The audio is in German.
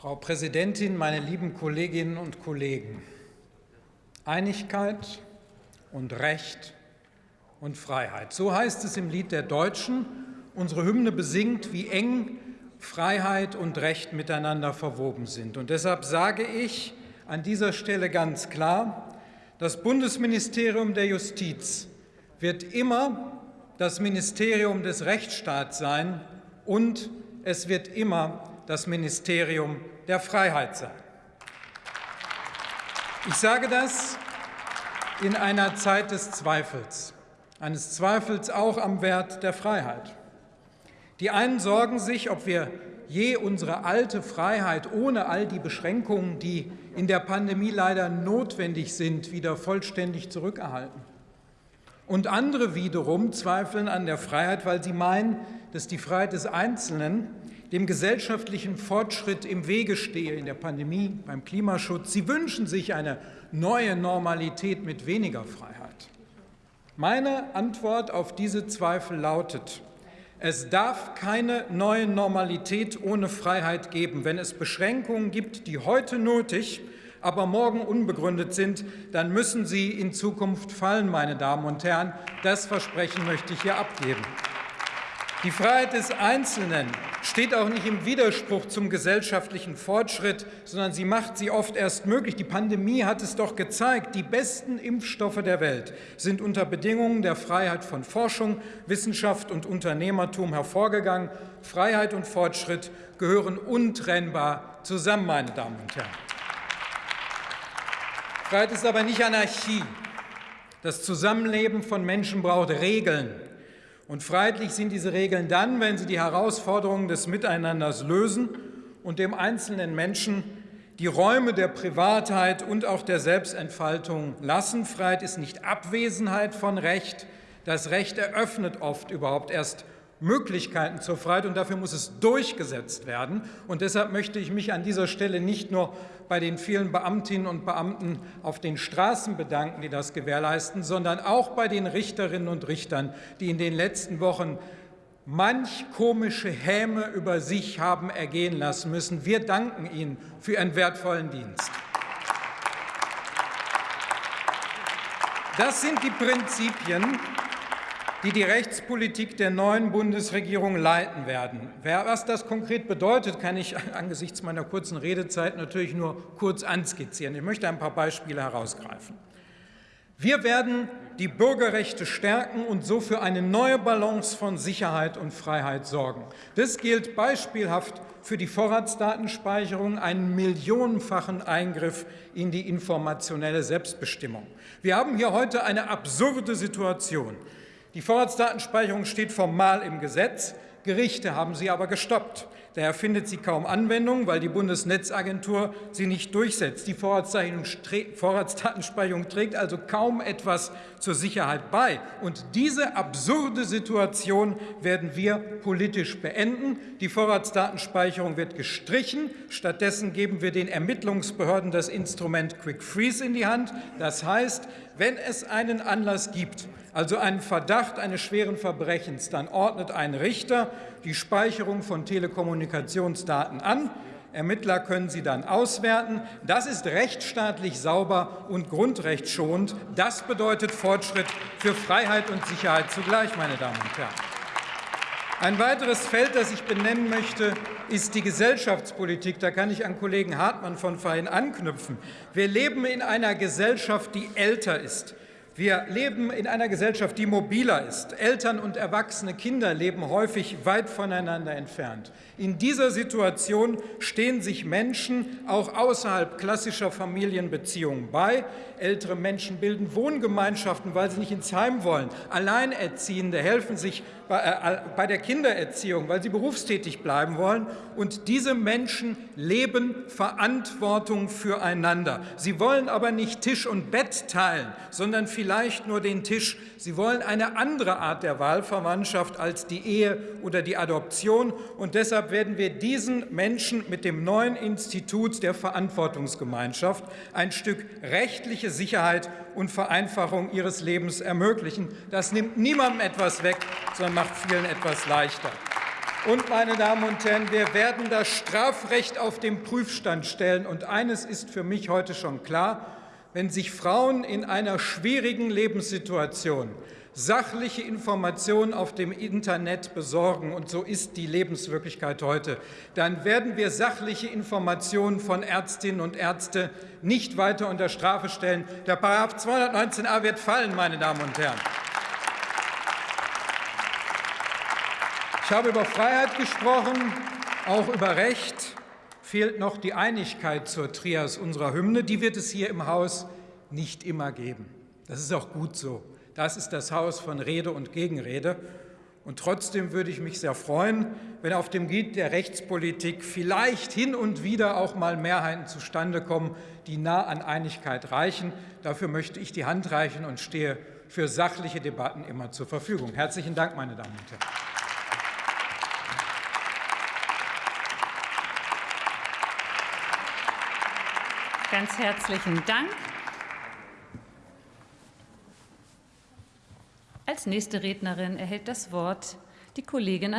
Frau Präsidentin, meine lieben Kolleginnen und Kollegen! Einigkeit und Recht und Freiheit. So heißt es im Lied der Deutschen. Unsere Hymne besingt, wie eng Freiheit und Recht miteinander verwoben sind. Und deshalb sage ich an dieser Stelle ganz klar, das Bundesministerium der Justiz wird immer das Ministerium des Rechtsstaats sein und es wird immer das Ministerium der Freiheit sein. Ich sage das in einer Zeit des Zweifels, eines Zweifels auch am Wert der Freiheit. Die einen sorgen sich, ob wir je unsere alte Freiheit ohne all die Beschränkungen, die in der Pandemie leider notwendig sind, wieder vollständig zurückerhalten. Und andere wiederum zweifeln an der Freiheit, weil sie meinen, dass die Freiheit des Einzelnen dem gesellschaftlichen Fortschritt im Wege stehe in der Pandemie, beim Klimaschutz. Sie wünschen sich eine neue Normalität mit weniger Freiheit. Meine Antwort auf diese Zweifel lautet, es darf keine neue Normalität ohne Freiheit geben. Wenn es Beschränkungen gibt, die heute nötig, aber morgen unbegründet sind, dann müssen sie in Zukunft fallen, meine Damen und Herren. Das Versprechen möchte ich hier abgeben. Die Freiheit des Einzelnen steht auch nicht im Widerspruch zum gesellschaftlichen Fortschritt, sondern sie macht sie oft erst möglich. Die Pandemie hat es doch gezeigt. Die besten Impfstoffe der Welt sind unter Bedingungen der Freiheit von Forschung, Wissenschaft und Unternehmertum hervorgegangen. Freiheit und Fortschritt gehören untrennbar zusammen, meine Damen und Herren. Freiheit ist aber nicht Anarchie. Das Zusammenleben von Menschen braucht Regeln. Und freiheitlich sind diese Regeln dann, wenn sie die Herausforderungen des Miteinanders lösen und dem einzelnen Menschen die Räume der Privatheit und auch der Selbstentfaltung lassen. Freiheit ist nicht Abwesenheit von Recht. Das Recht eröffnet oft überhaupt erst Möglichkeiten zur Freiheit, und dafür muss es durchgesetzt werden. Und deshalb möchte ich mich an dieser Stelle nicht nur bei den vielen Beamtinnen und Beamten auf den Straßen bedanken, die das gewährleisten, sondern auch bei den Richterinnen und Richtern, die in den letzten Wochen manch komische Häme über sich haben ergehen lassen müssen. Wir danken Ihnen für Ihren wertvollen Dienst. Das sind die Prinzipien, die die Rechtspolitik der neuen Bundesregierung leiten werden. Was das konkret bedeutet, kann ich angesichts meiner kurzen Redezeit natürlich nur kurz anskizzieren. Ich möchte ein paar Beispiele herausgreifen. Wir werden die Bürgerrechte stärken und so für eine neue Balance von Sicherheit und Freiheit sorgen. Das gilt beispielhaft für die Vorratsdatenspeicherung, einen millionenfachen Eingriff in die informationelle Selbstbestimmung. Wir haben hier heute eine absurde Situation. Die Vorratsdatenspeicherung steht formal im Gesetz. Gerichte haben sie aber gestoppt. Daher findet sie kaum Anwendung, weil die Bundesnetzagentur sie nicht durchsetzt. Die Vorratsdatenspeicherung trägt also kaum etwas zur Sicherheit bei. Und diese absurde Situation werden wir politisch beenden. Die Vorratsdatenspeicherung wird gestrichen. Stattdessen geben wir den Ermittlungsbehörden das Instrument Quick Freeze in die Hand. Das heißt, wenn es einen Anlass gibt, also einen Verdacht eines schweren Verbrechens, dann ordnet ein Richter die Speicherung von Telekommunikationsdaten an. Ermittler können sie dann auswerten. Das ist rechtsstaatlich sauber und grundrechtsschonend. Das bedeutet Fortschritt für Freiheit und Sicherheit zugleich, meine Damen und Herren. Ein weiteres Feld, das ich benennen möchte, ist die Gesellschaftspolitik. Da kann ich an Kollegen Hartmann von vorhin anknüpfen. Wir leben in einer Gesellschaft, die älter ist. Wir leben in einer Gesellschaft, die mobiler ist. Eltern und erwachsene Kinder leben häufig weit voneinander entfernt. In dieser Situation stehen sich Menschen auch außerhalb klassischer Familienbeziehungen bei. Ältere Menschen bilden Wohngemeinschaften, weil sie nicht ins Heim wollen. Alleinerziehende helfen sich äh, bei der Kindererziehung, weil sie berufstätig bleiben wollen. Und diese Menschen leben Verantwortung füreinander. Sie wollen aber nicht Tisch und Bett teilen, sondern vielleicht nur den Tisch. Sie wollen eine andere Art der Wahlverwandtschaft als die Ehe oder die Adoption. Und deshalb werden wir diesen Menschen mit dem neuen Institut der Verantwortungsgemeinschaft ein Stück rechtliche Sicherheit und Vereinfachung ihres Lebens ermöglichen. Das nimmt niemandem etwas weg, sondern macht vielen etwas leichter. Und, meine Damen und Herren, wir werden das Strafrecht auf den Prüfstand stellen. Und eines ist für mich heute schon klar. Wenn sich Frauen in einer schwierigen Lebenssituation sachliche Informationen auf dem Internet besorgen, und so ist die Lebenswirklichkeit heute, dann werden wir sachliche Informationen von Ärztinnen und Ärzten nicht weiter unter Strafe stellen. Der § 219a wird fallen, meine Damen und Herren. Ich habe über Freiheit gesprochen, auch über Recht. Fehlt noch die Einigkeit zur Trias unserer Hymne. Die wird es hier im Haus nicht immer geben. Das ist auch gut so. Das ist das Haus von Rede und Gegenrede. Und trotzdem würde ich mich sehr freuen, wenn auf dem Gebiet der Rechtspolitik vielleicht hin und wieder auch mal Mehrheiten zustande kommen, die nah an Einigkeit reichen. Dafür möchte ich die Hand reichen und stehe für sachliche Debatten immer zur Verfügung. Herzlichen Dank, meine Damen und Herren. Ganz herzlichen Dank. Als nächste Rednerin erhält das Wort die Kollegin